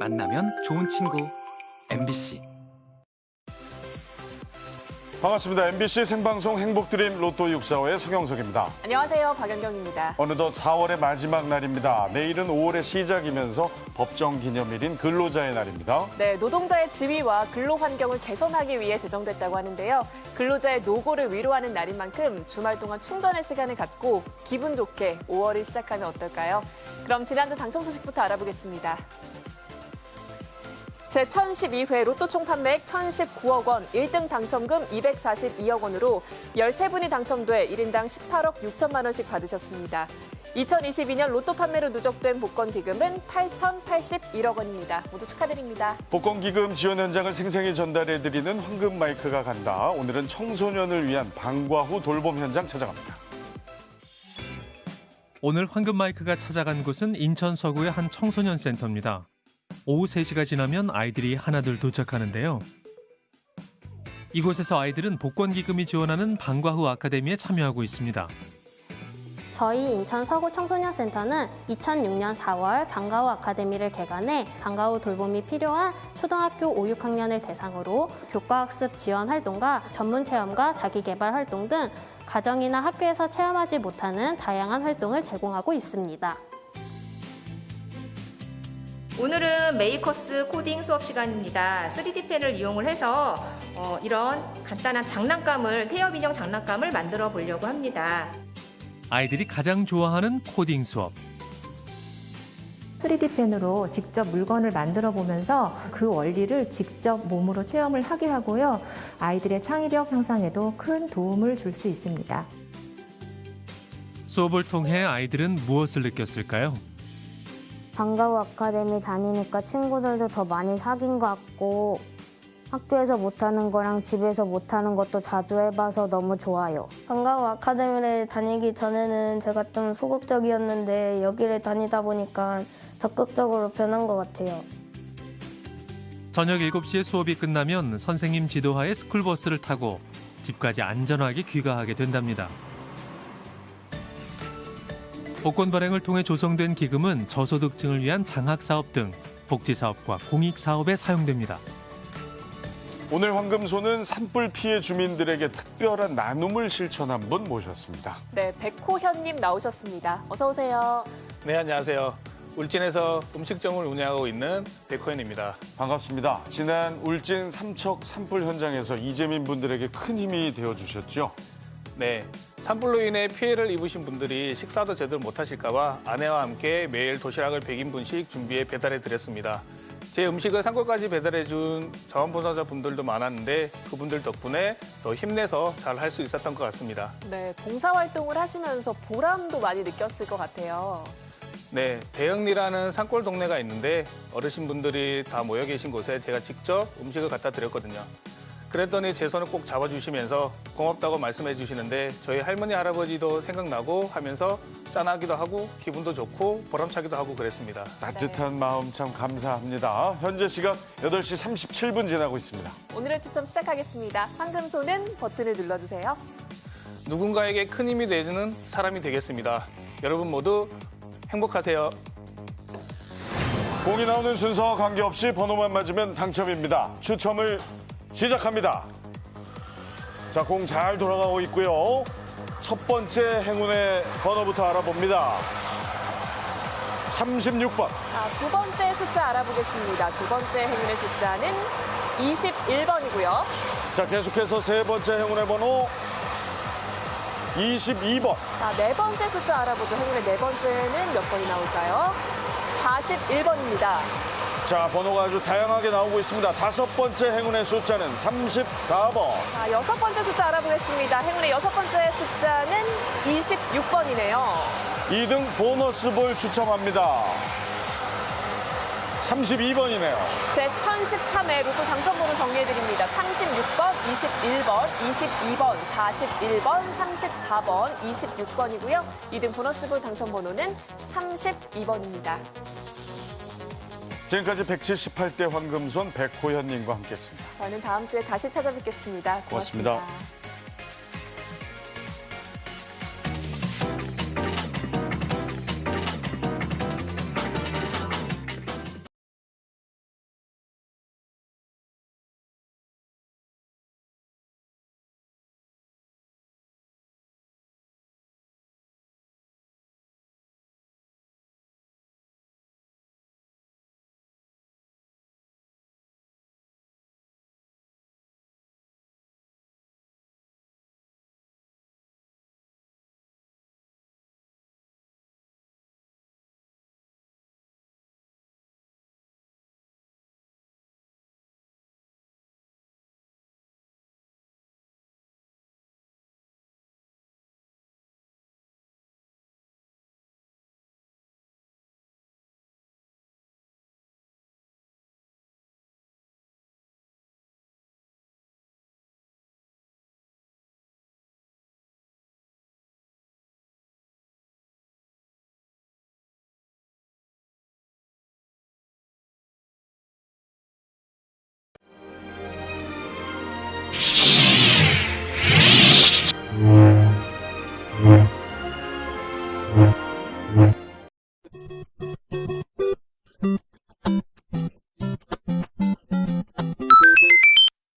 만나면 좋은 친구. MBC 반갑습니다. MBC 생방송 행복드림 로또 645의 성영석입니다. 안녕하세요. 박연경입니다. 어느덧 4월의 마지막 날입니다. 내일은 5월의 시작이면서 법정 기념일인 근로자의 날입니다. 네, 노동자의 지위와 근로 환경을 개선하기 위해 제정됐다고 하는데요. 근로자의 노고를 위로하는 날인 만큼 주말 동안 충전의 시간을 갖고 기분 좋게 5월을 시작하면 어떨까요? 그럼 지난주 당첨 소식부터 알아보겠습니다. 제1012회 로또 총 판매액 1,019억 원, 1등 당첨금 242억 원으로 13분이 당첨돼 1인당 18억 6천만 원씩 받으셨습니다. 2022년 로또 판매로 누적된 복권 기금은 8,081억 원입니다. 모두 축하드립니다. 복권 기금 지원 현장을 생생히 전달해드리는 황금 마이크가 간다. 오늘은 청소년을 위한 방과 후 돌봄 현장 찾아갑니다. 오늘 황금 마이크가 찾아간 곳은 인천 서구의 한 청소년 센터입니다. 오후 3시가 지나면 아이들이 하나둘 도착하는데요. 이곳에서 아이들은 복권 기금이 지원하는 방과 후 아카데미에 참여하고 있습니다. 저희 인천 서구 청소년센터는 2006년 4월 방과후 아카데미를 개관해 방과후 돌봄이 필요한 초등학교 5, 6학년을 대상으로 교과학습 지원 활동과 전문 체험과 자기개발 활동 등 가정이나 학교에서 체험하지 못하는 다양한 활동을 제공하고 있습니다. 오늘은 makers 코딩 수업 시간입니다. 3D 펜을 이용을 해서 어, 이런 간단한 장난감을 태엽 인형 장난감을 만들어 보려고 합니다. 아이들이 가장 좋아하는 코딩 수업. 3D 펜으로 직접 물건을 만들어 보면서 그 원리를 직접 몸으로 체험을 하게 하고요. 아이들의 창의력 향상에도 큰 도움을 줄 수 있습니다. 수업을 통해 아이들은 무엇을 느꼈을까요? 방과후 아카데미 다니니까 친구들도 더 많이 사귄 것 같고 학교에서 못하는 거랑 집에서 못하는 것도 자주 해봐서 너무 좋아요. 방과후 아카데미를 다니기 전에는 제가 좀 소극적이었는데 여기를 다니다 보니까 적극적으로 변한 것 같아요. 저녁 7시에 수업이 끝나면 선생님 지도하에 스쿨버스를 타고 집까지 안전하게 귀가하게 된답니다. 복권 발행을 통해 조성된 기금은 저소득층을 위한 장학사업 등 복지사업과 공익사업에 사용됩니다. 오늘 황금소는 산불 피해 주민들에게 특별한 나눔을 실천한 분 모셨습니다. 네, 백호현님 나오셨습니다. 어서 오세요. 네, 안녕하세요. 울진에서 음식점을 운영하고 있는 백호연입니다. 반갑습니다. 지난 울진 삼척 산불 현장에서 이재민 분들에게 큰 힘이 되어주셨죠. 네, 산불로 인해 피해를 입으신 분들이 식사도 제대로 못하실까 봐 아내와 함께 매일 도시락을 100인분씩 준비해 배달해 드렸습니다. 제 음식을 산골까지 배달해 준 자원봉사자 분들도 많았는데 그분들 덕분에 더 힘내서 잘 할 수 있었던 것 같습니다. 네, 봉사활동을 하시면서 보람도 많이 느꼈을 것 같아요. 네, 대영리라는 산골 동네가 있는데 어르신분들이 다 모여 계신 곳에 제가 직접 음식을 갖다 드렸거든요. 그랬더니 제 손을 꼭 잡아주시면서 고맙다고 말씀해 주시는데 저희 할머니 할아버지도 생각나고 하면서 짠하기도 하고 기분도 좋고 보람차기도 하고 그랬습니다. 따뜻한 마음 참 감사합니다. 현재 시각 8시 37분 지나고 있습니다. 오늘의 추첨 시작하겠습니다. 황금소는 버튼을 눌러주세요. 누군가에게 큰 힘이 되는 사람이 되겠습니다. 여러분 모두 행복하세요. 공이 나오는 순서와 관계없이 번호만 맞으면 당첨입니다. 추첨을 시작합니다. 자, 공 잘 돌아가고 있고요. 첫 번째 행운의 번호부터 알아봅니다. 36번. 자, 두 번째 숫자 알아보겠습니다. 두 번째 행운의 숫자는 21번이고요. 자, 계속해서 세 번째 행운의 번호 22번. 자, 네 번째 숫자 알아보죠. 행운의 네 번째는 몇 번이 나올까요? 41번입니다. 자, 번호가 아주 다양하게 나오고 있습니다. 다섯 번째 행운의 숫자는 34번. 자, 여섯 번째 숫자 알아보겠습니다. 행운의 여섯 번째 숫자는 26번이네요. 2등 보너스 볼 추첨합니다. 32번이네요. 제 1013회 로또 당첨번호 정리해드립니다. 36번, 21번, 22번, 41번, 34번, 26번이고요. 2등 보너스볼 당첨번호는 32번입니다. 지금까지 178대 황금손 백호연님과 함께했습니다. 저는 다음 주에 다시 찾아뵙겠습니다 고맙습니다. 고맙습니다.